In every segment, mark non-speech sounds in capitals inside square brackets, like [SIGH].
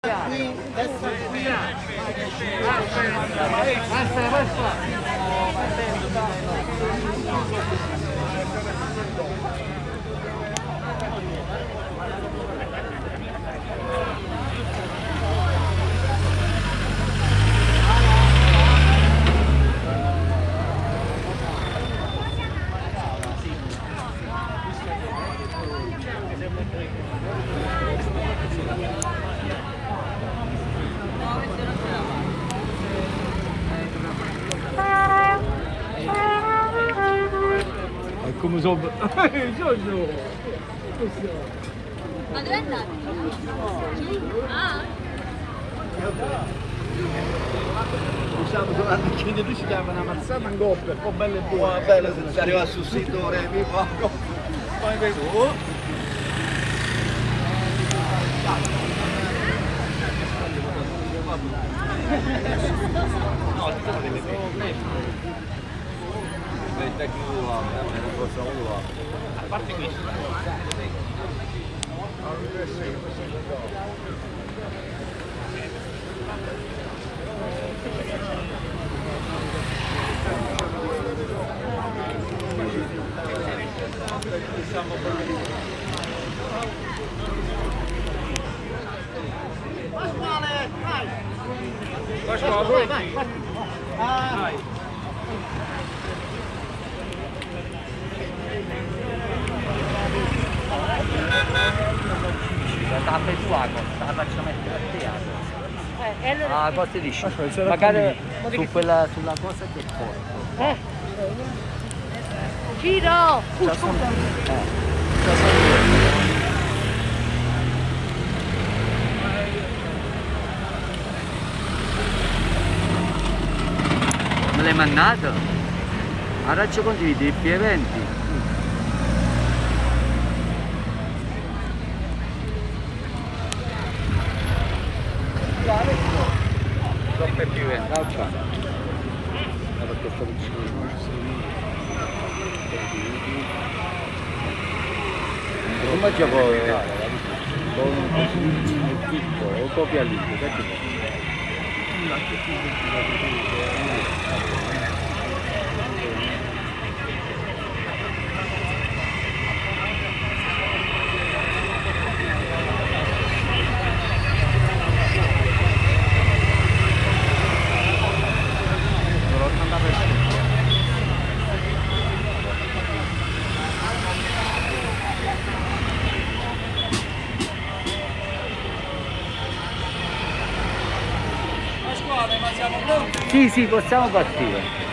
Qui, destra qui. Basta, basta. È come so... [LAUGHS] Giorgio! Ma dove andate? Ah, Diciamo che la macchina tu ci dava una mazzata in coppia, un po' bella e buona. Bella se si arriva sul sito Remi Paco. Poi vedo... No, ti sono delle Il tecnico là, non posso uno A parte questo. Pasquale, posti lisci. Magari su quella, sulla cosa che porto. Eh? Giro! Uh, scusa! Eh. me l'hai mannato? Araccio condividi, P20 Come gioco con un piccolo, o copia lì, perché Sì, sì, possiamo partire.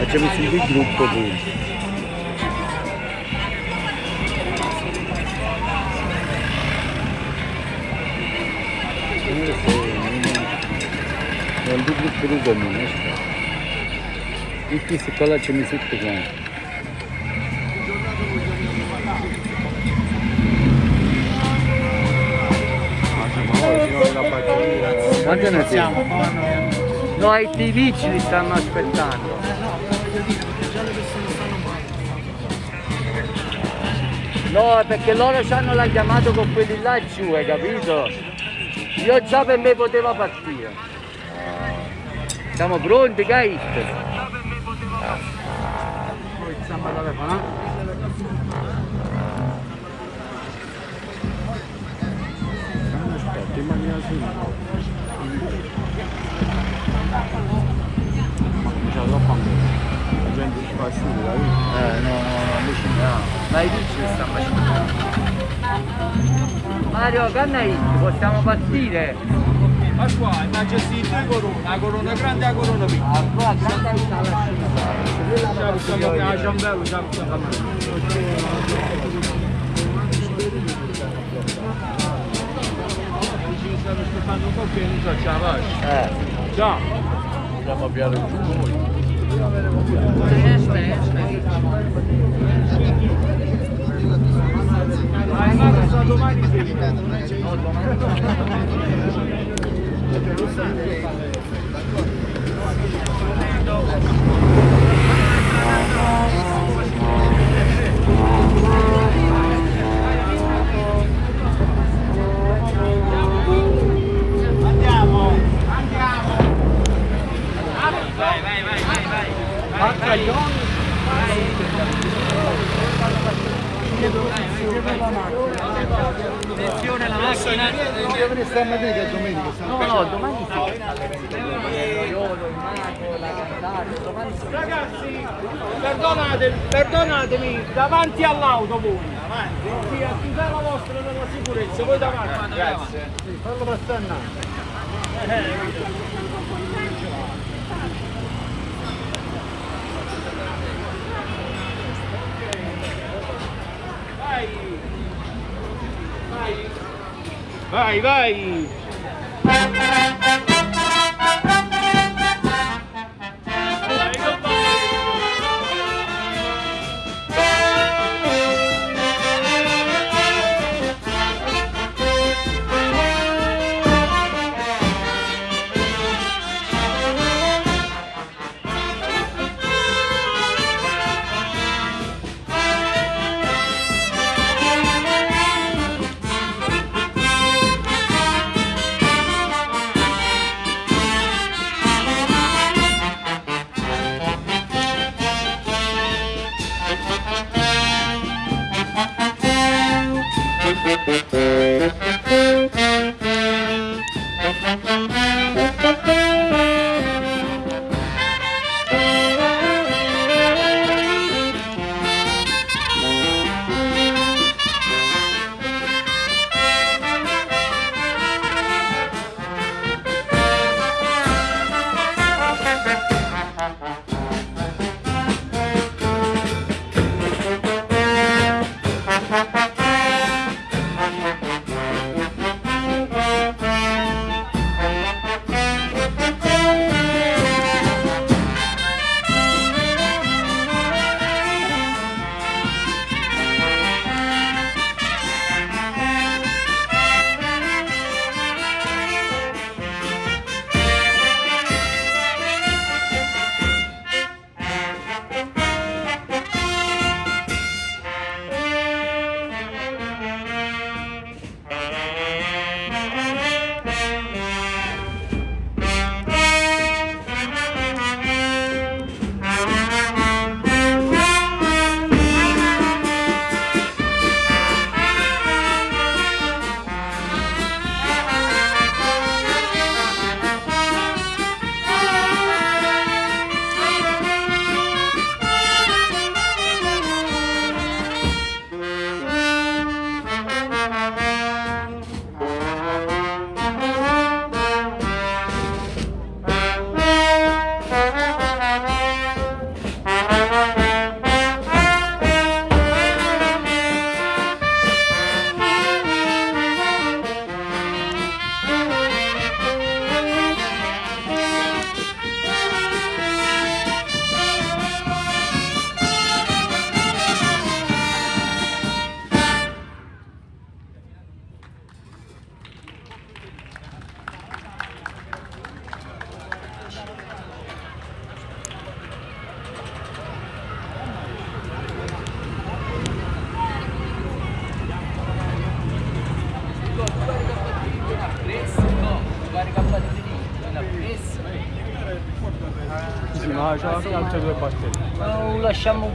É que eu me grupo de grupo, por favor. É do grupo de grupo. Ci messo tutto quanto. Quante ne siamo? No, i TV ci li stanno aspettando. No, perché loro ci hanno la chiamato con quelli là giù, hai capito? Io già per me poteva partire. Siamo pronti, Kate? La fa su, capito? Eh, no, no, no, invece no. Ma i dici che stanno facendo? Mario, canna possiamo partire? Ma qua, immagini due corone, la corona grande e la corona piccola. Ah, qua, canna hit alla scimmia. Ciao, siamo qui a Ciambello, ciao, ciao. Stanno aspettando un po' che non so, la faccio. Eh. Ciao. Andiamo a piare giù noi. Ma il mago sta domani sera. Andiamo, andiamo. Vai, vai, vai, vai, Attenzione macchina. Dove a domenica? No, no, domani sì. Sì. Ragazzi, perdonate, perdonatemi, davanti all'auto voi. Avanti. Sì, a tutela la vostra della sicurezza, voi davanti. Grazie. Fallo passare Vai. Vai. Vai, vai.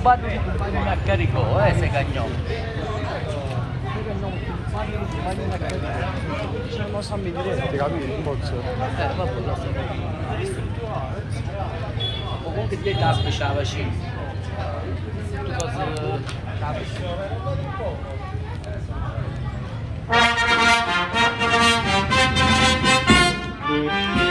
Lasciamo un bar che non a carico, eh, se cagniamo. C'è una sammi diretti, capito? Un pozzo. Eh, vabbè, lo so. Ma comunque te taspe c'ha vicino. Tu cosa... Ciao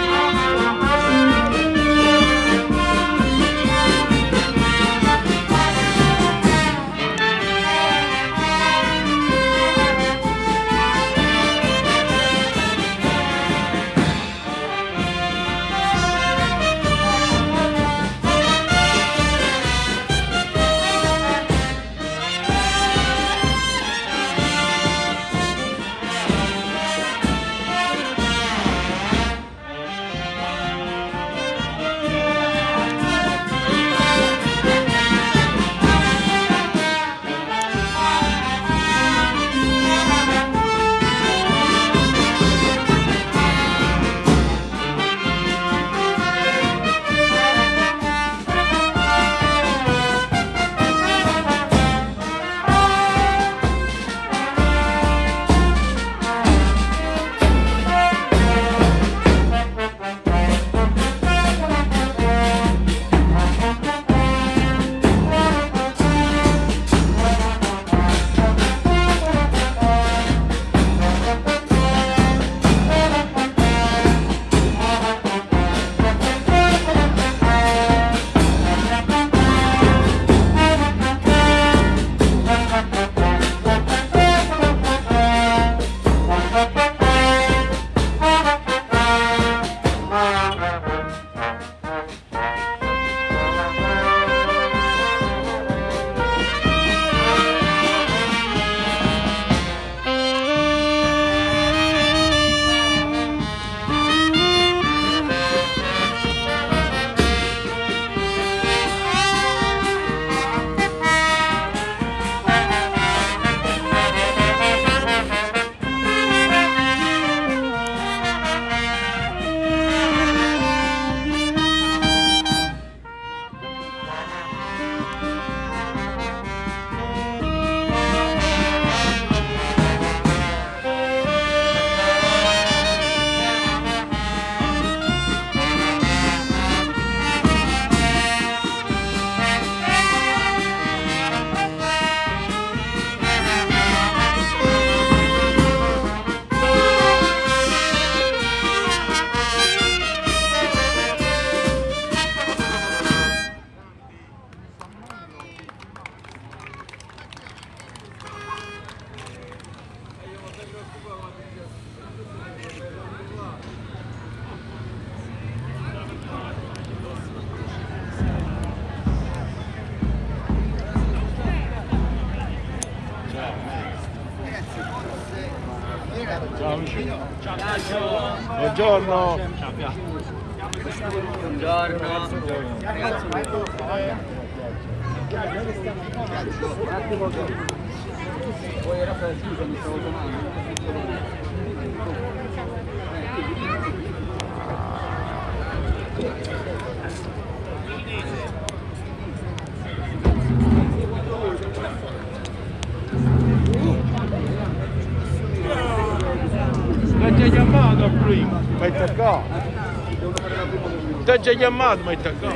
Ti ha già chiamato, mi hai attaccato.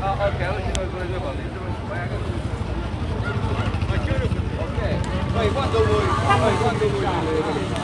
Ah, ok, oggi noi con le due cose. Ok, poi quando vuoi, poi quando vuoi.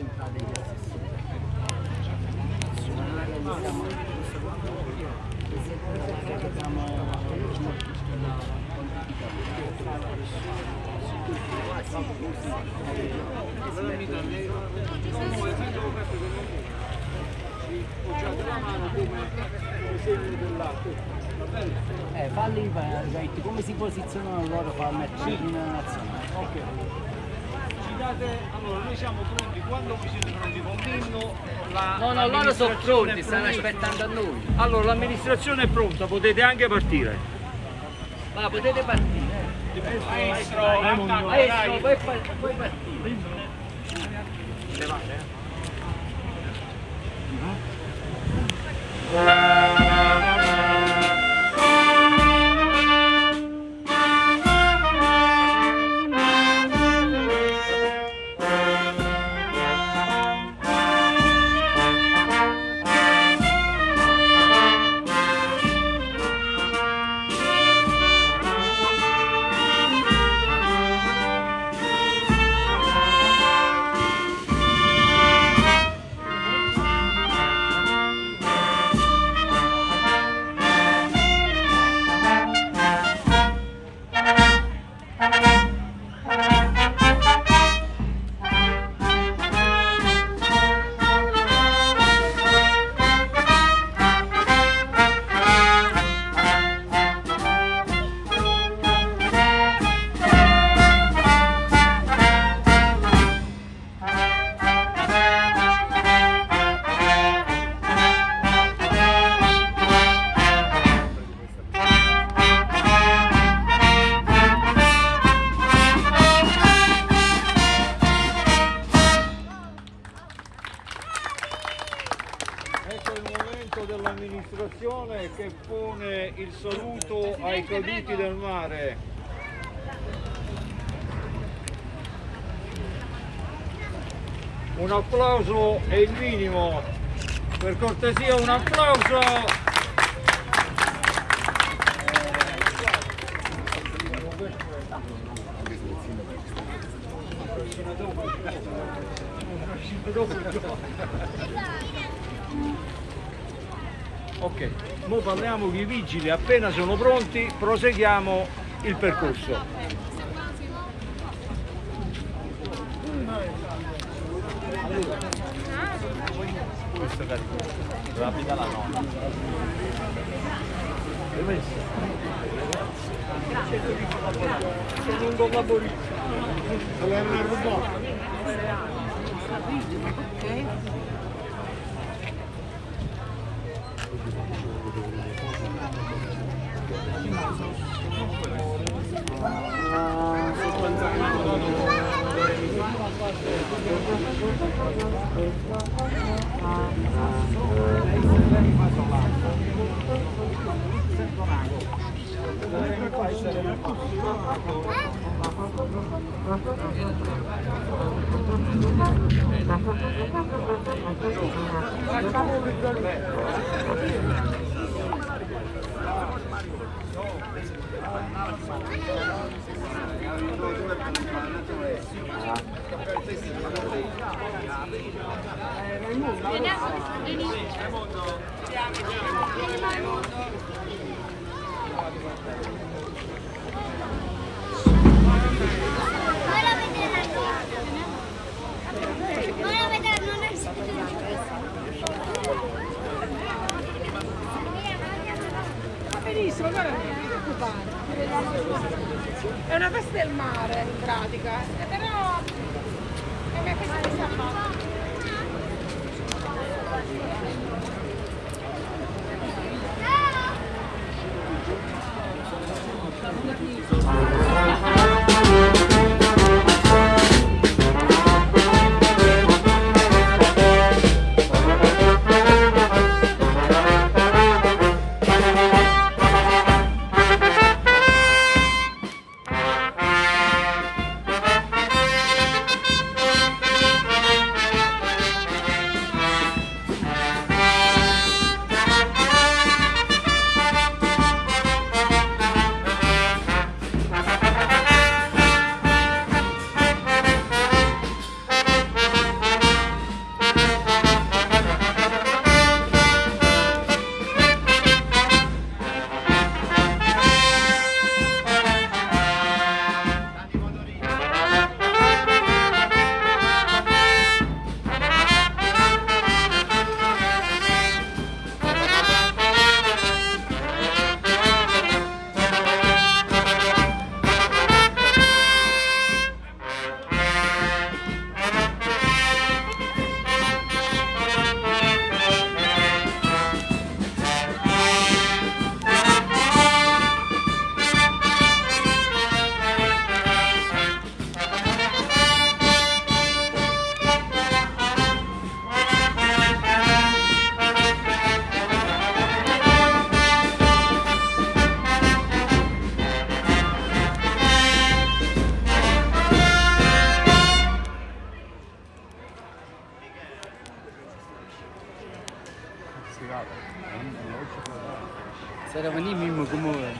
concentrate gli assessori. Eh, falli come si posizionano loro per il match sì. nazionale. Okay. Ci date, allora noi siamo pronti, quando vi siete pronti con l'inno, la No, no, loro sono pronti, stanno aspettando a noi. Allora l'amministrazione è pronta, potete anche partire. Ma potete partire. Maestro, Maestro, poi, pa- poi partire. È il minimo. Per cortesia un applauso. Ok, ora parliamo con i vigili, appena sono pronti proseguiamo il percorso. Sono un collaborista. Ora vedere la Ora vedere non è Va benissimo, guarda, non ti preoccupare. È una festa del mare in pratica, Será que nem mimo como é?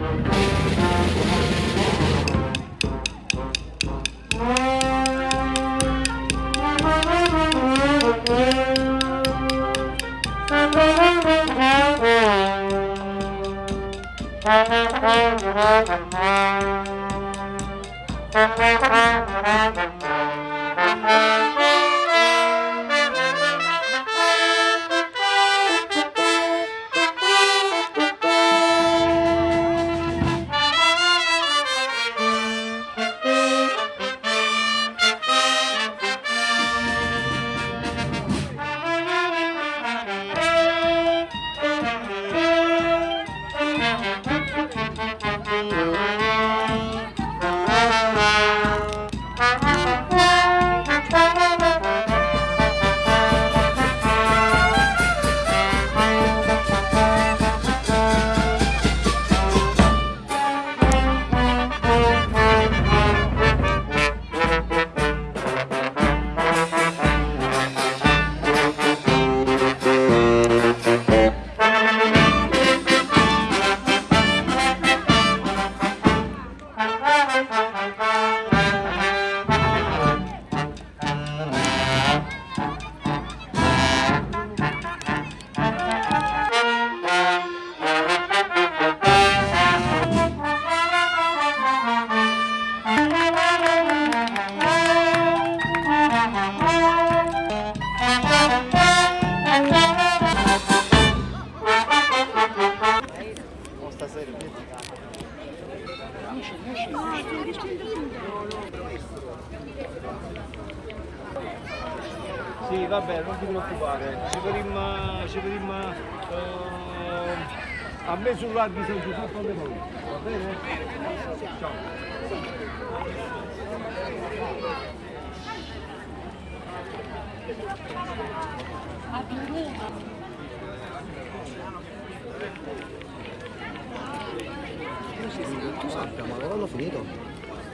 We'll be right back.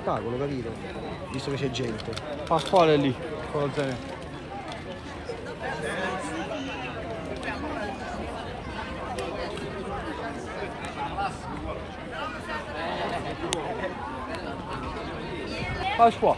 Cavolo, capito? Visto che c'è gente. Pasquale è lì, con lo zaino. Pasqua.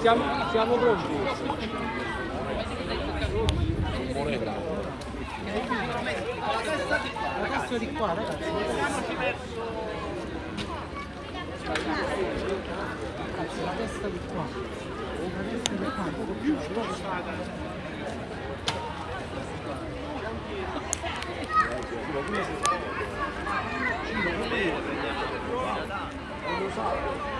Siamo, siamo pronti? Ragazzi di qua, ragazzi. Ragazzi, la testa di qua. La testa di qua, poco più. Pasquale. Eh? La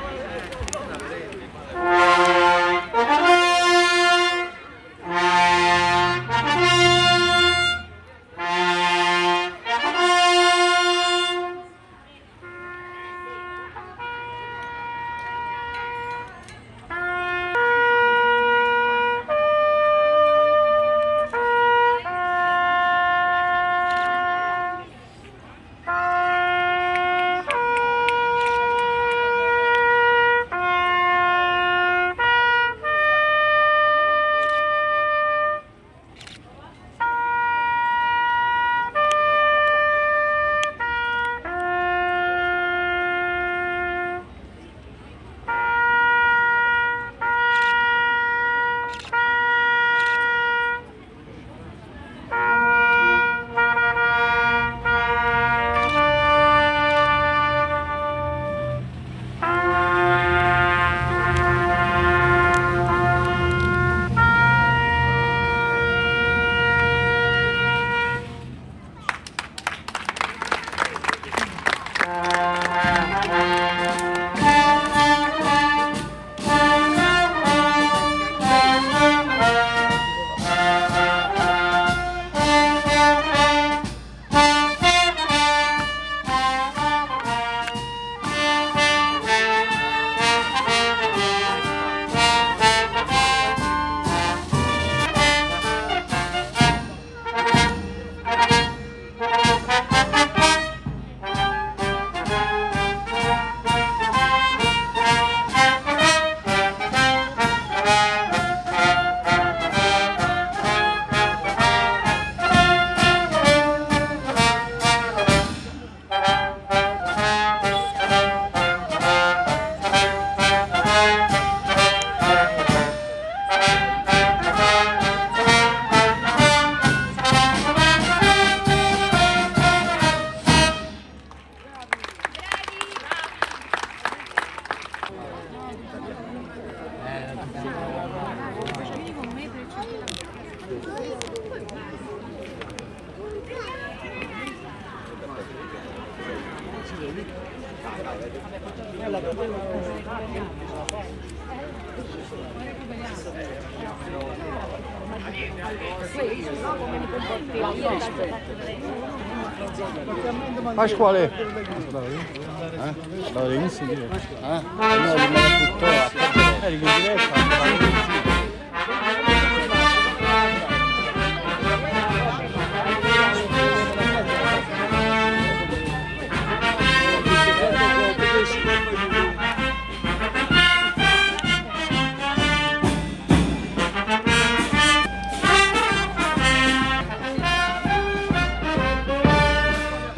Renzi? Eh? No, non me la buttò. Eh, di diretta.